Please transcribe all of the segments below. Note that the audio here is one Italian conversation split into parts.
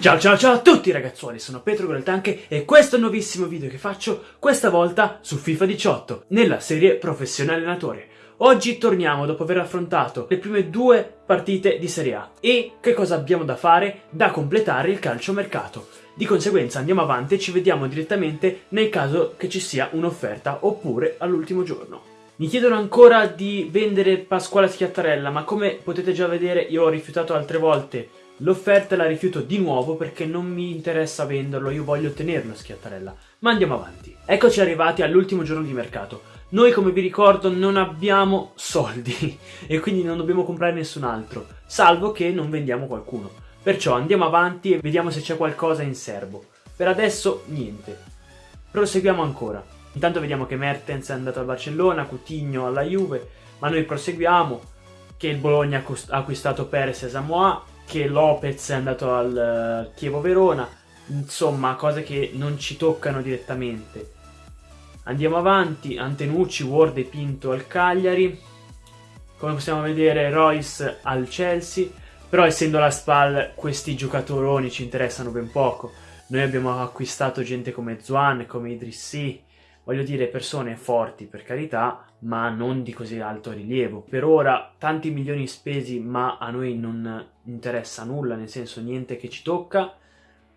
Ciao ciao ciao a tutti ragazzuoli, sono Petro Goltanche e questo è il nuovissimo video che faccio questa volta su FIFA 18 nella serie Professionale Allenatore. Oggi torniamo dopo aver affrontato le prime due partite di Serie A e che cosa abbiamo da fare? Da completare il calciomercato. Di conseguenza andiamo avanti e ci vediamo direttamente nel caso che ci sia un'offerta oppure all'ultimo giorno. Mi chiedono ancora di vendere Pasquale Schiattarella, ma come potete già vedere io ho rifiutato altre volte L'offerta la rifiuto di nuovo perché non mi interessa venderlo, io voglio tenerlo Schiattarella. Ma andiamo avanti. Eccoci arrivati all'ultimo giorno di mercato. Noi, come vi ricordo, non abbiamo soldi e quindi non dobbiamo comprare nessun altro, salvo che non vendiamo qualcuno. Perciò andiamo avanti e vediamo se c'è qualcosa in serbo. Per adesso niente. Proseguiamo ancora. Intanto vediamo che Mertens è andato al Barcellona, Coutinho alla Juve, ma noi proseguiamo che il Bologna ha acquistato Perez e Samoa, che Lopez è andato al uh, Chievo Verona, insomma cose che non ci toccano direttamente. Andiamo avanti, Antenucci, Ward e Pinto al Cagliari, come possiamo vedere Royce al Chelsea, però essendo la SPAL questi giocatoroni ci interessano ben poco. Noi abbiamo acquistato gente come Zuan, come Idrissi, voglio dire persone forti per carità, ma non di così alto rilievo. Per ora tanti milioni spesi, ma a noi non interessa nulla, nel senso niente che ci tocca.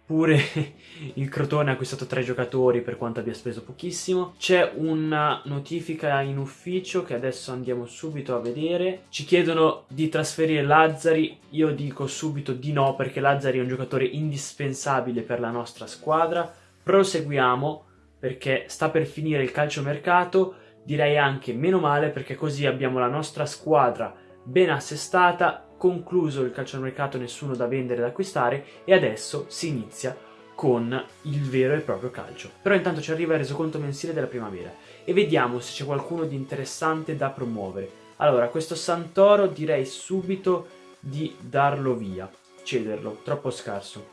Pure il Crotone ha acquistato tre giocatori per quanto abbia speso pochissimo. C'è una notifica in ufficio che adesso andiamo subito a vedere. Ci chiedono di trasferire Lazzari. Io dico subito di no perché Lazzari è un giocatore indispensabile per la nostra squadra. Proseguiamo perché sta per finire il calciomercato direi anche meno male perché così abbiamo la nostra squadra ben assestata, concluso il calciomercato, nessuno da vendere da acquistare e adesso si inizia con il vero e proprio calcio. Però intanto ci arriva il resoconto mensile della primavera e vediamo se c'è qualcuno di interessante da promuovere. Allora, questo Santoro direi subito di darlo via, cederlo, troppo scarso.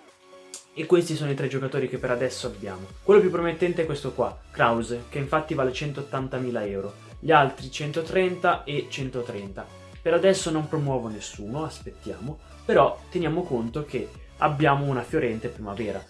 E questi sono i tre giocatori che per adesso abbiamo. Quello più promettente è questo qua, Krause, che infatti vale 180.000 euro. Gli altri 130 e 130. Per adesso non promuovo nessuno, aspettiamo, però teniamo conto che abbiamo una fiorente primavera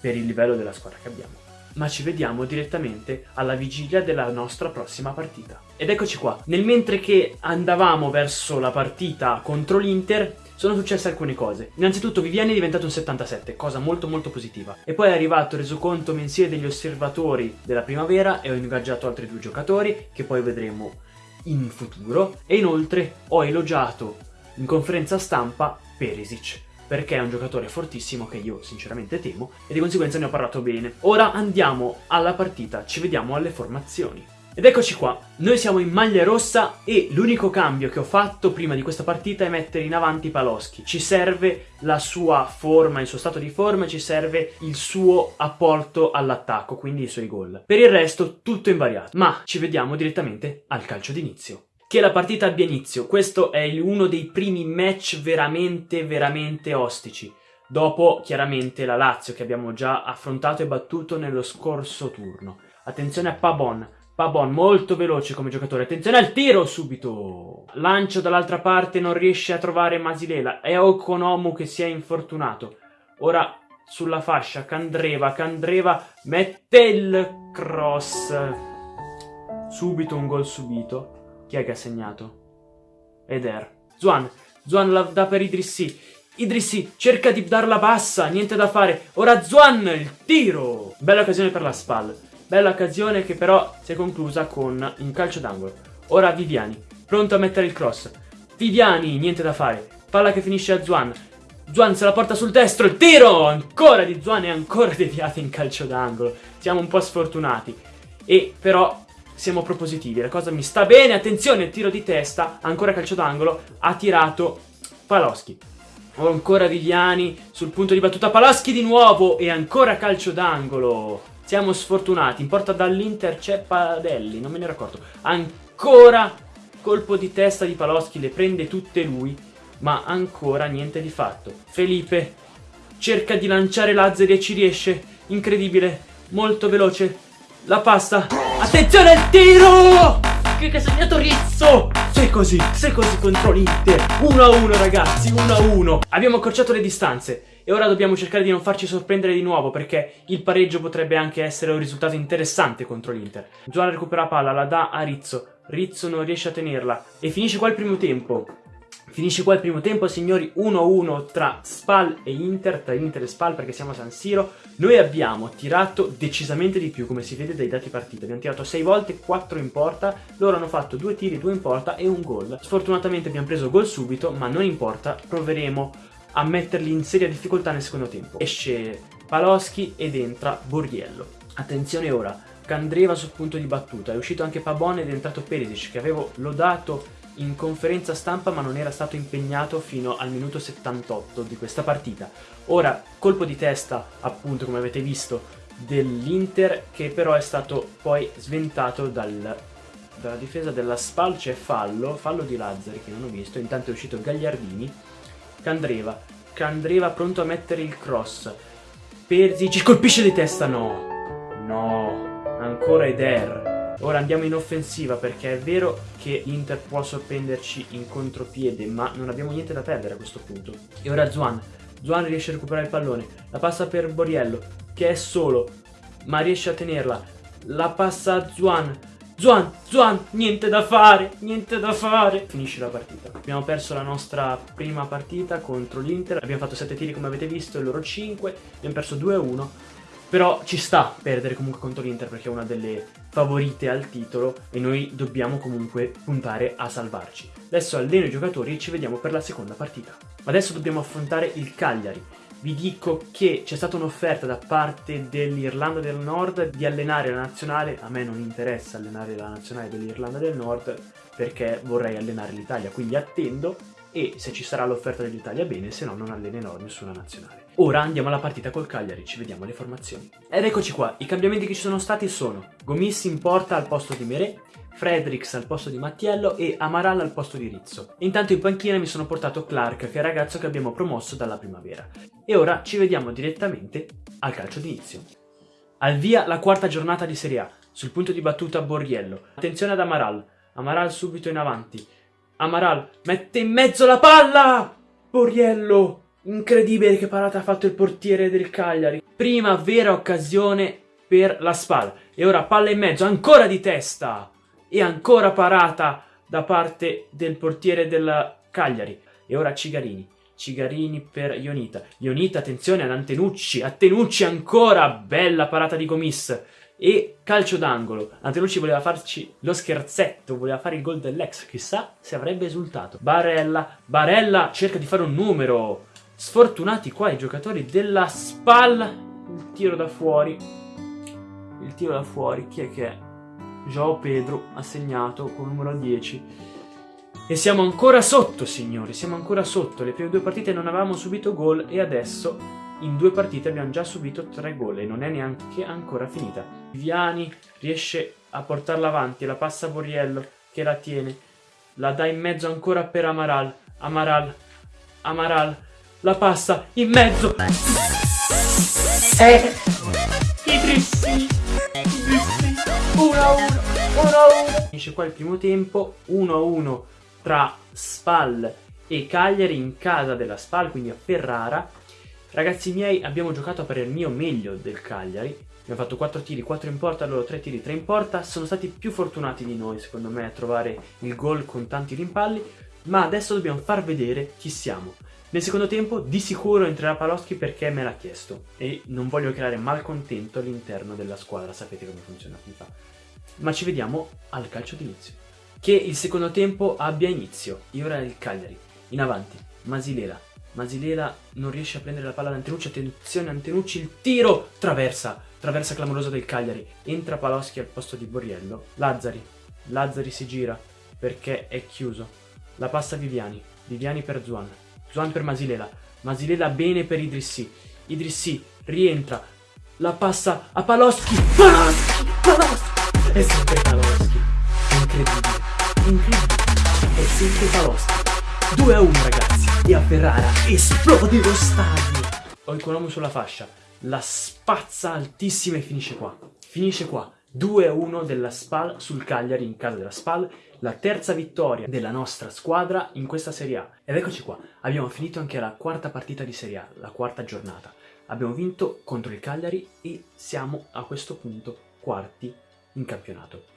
per il livello della squadra che abbiamo. Ma ci vediamo direttamente alla vigilia della nostra prossima partita. Ed eccoci qua, nel mentre che andavamo verso la partita contro l'Inter, sono successe alcune cose. Innanzitutto Viviani è diventato un 77, cosa molto molto positiva. E poi è arrivato il resoconto mensile degli osservatori della primavera e ho ingaggiato altri due giocatori che poi vedremo in futuro. E inoltre ho elogiato in conferenza stampa Perisic perché è un giocatore fortissimo che io sinceramente temo e di conseguenza ne ho parlato bene. Ora andiamo alla partita, ci vediamo alle formazioni. Ed eccoci qua, noi siamo in maglia rossa e l'unico cambio che ho fatto prima di questa partita è mettere in avanti Paloschi. Ci serve la sua forma, il suo stato di forma, ci serve il suo apporto all'attacco, quindi i suoi gol. Per il resto tutto invariato, ma ci vediamo direttamente al calcio d'inizio. Che la partita abbia inizio, questo è uno dei primi match veramente veramente ostici. Dopo chiaramente la Lazio che abbiamo già affrontato e battuto nello scorso turno. Attenzione a Pabon, Pabon molto veloce come giocatore, attenzione al tiro subito! Lancio dall'altra parte, non riesce a trovare Masilela, è Okonomu che si è infortunato. Ora sulla fascia, Candreva, Candreva mette il cross. Subito un gol subito. Chi è che ha segnato? Eder. Zuan, Zuan la dà per Idrissi. Idrissi cerca di darla bassa, niente da fare. Ora Zuan, il tiro! Bella occasione per la spalla. Bella occasione che però si è conclusa con un calcio d'angolo. Ora Viviani, pronto a mettere il cross. Viviani, niente da fare. Palla che finisce a Zuan. Zuan se la porta sul destro, il tiro ancora di Zuan e ancora deviato in calcio d'angolo. Siamo un po' sfortunati. E però siamo propositivi, la cosa mi sta bene, attenzione, tiro di testa, ancora calcio d'angolo, ha tirato Paloschi. Ancora Viviani sul punto di battuta, Paloschi di nuovo e ancora calcio d'angolo. Siamo sfortunati. In porta dall'Inter c'è Padelli, non me ne ero accorto. Ancora colpo di testa di Paloschi, le prende tutte lui, ma ancora niente di fatto. Felipe cerca di lanciare Lazzari e ci riesce. Incredibile, molto veloce. La passa. Attenzione al tiro! Che ha segnato Rizzo! Se così, se così contro l'Inter. 1-1 ragazzi, 1-1. Abbiamo accorciato le distanze. E ora dobbiamo cercare di non farci sorprendere di nuovo perché il pareggio potrebbe anche essere un risultato interessante contro l'Inter. Zuan recupera la palla, la dà a Rizzo, Rizzo non riesce a tenerla e finisce qua il primo tempo. Finisce qua il primo tempo, signori, 1-1 tra Spal e Inter, tra Inter e Spal perché siamo a San Siro. Noi abbiamo tirato decisamente di più, come si vede dai dati partita. Abbiamo tirato 6 volte, 4 in porta, loro hanno fatto 2 tiri, 2 in porta e un gol. Sfortunatamente abbiamo preso gol subito, ma non importa, proveremo a metterli in seria difficoltà nel secondo tempo. Esce Paloschi ed entra Borriello. Attenzione ora, Candreva sul punto di battuta, è uscito anche Pabon ed è entrato Perisic che avevo lodato in conferenza stampa ma non era stato impegnato fino al minuto 78 di questa partita. Ora, colpo di testa, appunto, come avete visto, dell'Inter che però è stato poi sventato dal, dalla difesa della Spal, c'è fallo, fallo di Lazzari che non ho visto, intanto è uscito Gagliardini, Candreva, Candreva pronto a mettere il cross, Perzi ci colpisce di testa, no, no, ancora Eder, Ora andiamo in offensiva perché è vero che l'Inter può sorprenderci in contropiede, ma non abbiamo niente da perdere a questo punto. E ora Zuan. Zuan riesce a recuperare il pallone, la passa per Boriello, che è solo, ma riesce a tenerla. La passa a Zuan. Zuan, Zuan, niente da fare, niente da fare. Finisce la partita. Abbiamo perso la nostra prima partita contro l'Inter, abbiamo fatto 7 tiri come avete visto loro 5, abbiamo perso 2-1. Però ci sta perdere comunque contro l'Inter perché è una delle favorite al titolo e noi dobbiamo comunque puntare a salvarci. Adesso alleno i giocatori e ci vediamo per la seconda partita. Adesso dobbiamo affrontare il Cagliari. Vi dico che c'è stata un'offerta da parte dell'Irlanda del Nord di allenare la nazionale. A me non interessa allenare la nazionale dell'Irlanda del Nord perché vorrei allenare l'Italia, quindi attendo e se ci sarà l'offerta dell'Italia bene, se no non allenerò nessuna nazionale. Ora andiamo alla partita col Cagliari, ci vediamo le formazioni. Ed eccoci qua, i cambiamenti che ci sono stati sono Gomis in porta al posto di Merè, Fredericks al posto di Mattiello e Amaral al posto di Rizzo. Intanto in panchina mi sono portato Clark, che è il ragazzo che abbiamo promosso dalla primavera. E ora ci vediamo direttamente al calcio d'inizio. Al via la quarta giornata di Serie A, sul punto di battuta Borriello. Attenzione ad Amaral, Amaral subito in avanti, Amaral mette in mezzo la palla! Borriello! Incredibile che parata ha fatto il portiere del Cagliari. Prima vera occasione per la spalla. E ora palla in mezzo, ancora di testa! E ancora parata da parte del portiere del Cagliari. E ora Cigarini. Cigarini per Ionita. Ionita, attenzione ad Antenucci. Antenucci ancora! Bella parata di Gomis e calcio d'angolo. Antelucci voleva farci lo scherzetto, voleva fare il gol dell'ex, chissà se avrebbe esultato. Barella, Barella cerca di fare un numero. Sfortunati qua i giocatori della spalla. Il tiro da fuori. Il tiro da fuori, chi è che è? Joao Pedro ha segnato con numero 10. E siamo ancora sotto, signori, siamo ancora sotto. Le prime due partite non avevamo subito gol e adesso in due partite abbiamo già subito tre gol e non è neanche ancora finita. Viviani riesce a portarla avanti, la passa a Borriello che la tiene, la dà in mezzo ancora per Amaral, Amaral, Amaral, la passa in mezzo. Eh. 1-1, 1-1. Finisce qua il primo tempo, 1-1 tra Spal e Cagliari in casa della Spal, quindi a Ferrara. Ragazzi miei, abbiamo giocato per il mio meglio del Cagliari. Abbiamo fatto 4 tiri, 4 in porta, loro 3 tiri, 3 in porta. Sono stati più fortunati di noi, secondo me, a trovare il gol con tanti rimpalli. Ma adesso dobbiamo far vedere chi siamo. Nel secondo tempo di sicuro entrerà Paloschi perché me l'ha chiesto e non voglio creare malcontento all'interno della squadra, sapete come funziona FIFA. Ma ci vediamo al calcio d'inizio. Che il secondo tempo abbia inizio. E ora il Cagliari. In avanti, Masilela, Masilela non riesce a prendere la palla da Antenucci, attenzione Antenucci, il tiro, traversa, traversa clamorosa del Cagliari, entra Paloschi al posto di Borriello, Lazzari, Lazzari si gira perché è chiuso, la passa Viviani, Viviani per Zuan, Zuan per Masilela, Masilela bene per Idrissi, Idrissi rientra, la passa a Paloschi, Paloschi, Paloschi, è sempre Paloschi, incredibile, incredibile, è sempre Paloschi, 2 a 1 ragazzi e a Ferrara esplode lo stadio. Ho il Konomu sulla fascia, la spazza altissima e finisce qua. Finisce qua. 2-1 della SPAL sul Cagliari in casa della SPAL, la terza vittoria della nostra squadra in questa Serie A. Ed eccoci qua, abbiamo finito anche la quarta partita di Serie A, la quarta giornata. Abbiamo vinto contro il Cagliari e siamo a questo punto quarti in campionato.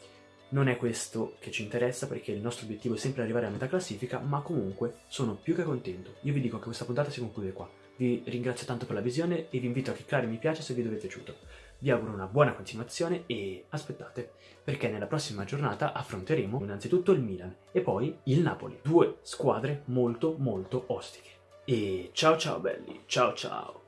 Non è questo che ci interessa perché il nostro obiettivo è sempre arrivare a metà classifica, ma comunque sono più che contento. Io vi dico che questa puntata si conclude qua. Vi ringrazio tanto per la visione e vi invito a cliccare mi piace se il video vi è piaciuto. Vi auguro una buona continuazione e aspettate, perché nella prossima giornata affronteremo innanzitutto il Milan e poi il Napoli. Due squadre molto molto ostiche. E ciao ciao belli, ciao ciao!